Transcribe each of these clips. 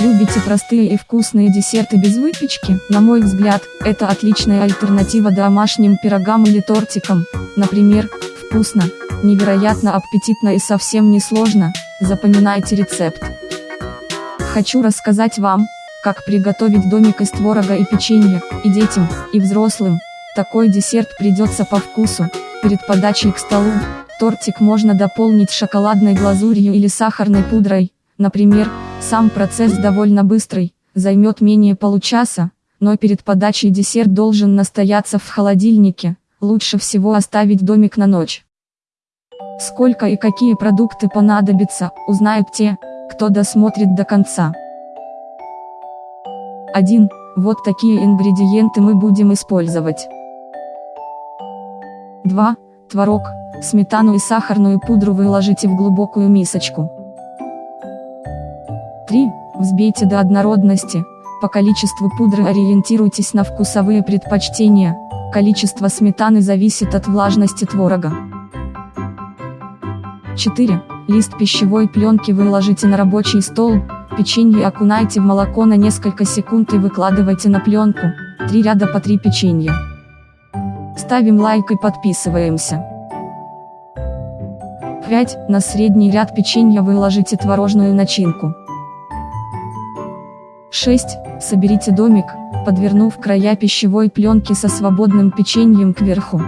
Любите простые и вкусные десерты без выпечки? На мой взгляд, это отличная альтернатива домашним пирогам или тортикам. Например, вкусно, невероятно аппетитно и совсем не сложно. Запоминайте рецепт. Хочу рассказать вам, как приготовить домик из творога и печенья, и детям, и взрослым. Такой десерт придется по вкусу. Перед подачей к столу, тортик можно дополнить шоколадной глазурью или сахарной пудрой. Например, сам процесс довольно быстрый, займет менее получаса, но перед подачей десерт должен настояться в холодильнике, лучше всего оставить домик на ночь. Сколько и какие продукты понадобятся, узнают те, кто досмотрит до конца. 1. Вот такие ингредиенты мы будем использовать. 2. Творог, сметану и сахарную пудру выложите в глубокую мисочку. 3. Взбейте до однородности. По количеству пудры ориентируйтесь на вкусовые предпочтения. Количество сметаны зависит от влажности творога. 4. Лист пищевой пленки выложите на рабочий стол, печенье окунайте в молоко на несколько секунд и выкладывайте на пленку, 3 ряда по 3 печенья. Ставим лайк и подписываемся. 5. На средний ряд печенья выложите творожную начинку. 6. Соберите домик, подвернув края пищевой пленки со свободным печеньем кверху.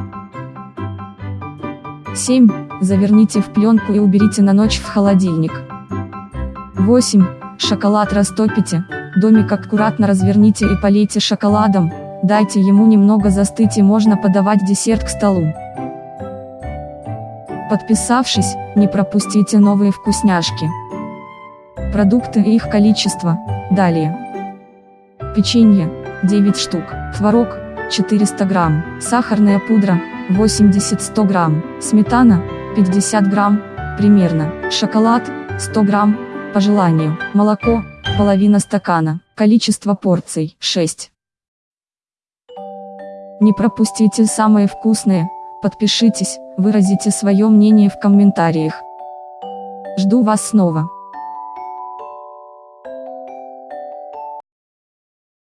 7. Заверните в пленку и уберите на ночь в холодильник. 8. Шоколад растопите, домик аккуратно разверните и полейте шоколадом, дайте ему немного застыть и можно подавать десерт к столу. Подписавшись, не пропустите новые вкусняшки. Продукты и их количество, далее. Печенье, 9 штук, творог, 400 грамм, сахарная пудра, 80-100 грамм, сметана, 50 грамм, примерно, шоколад, 100 грамм, по желанию, молоко, половина стакана, количество порций, 6. Не пропустите самые вкусные, подпишитесь, выразите свое мнение в комментариях. Жду вас снова.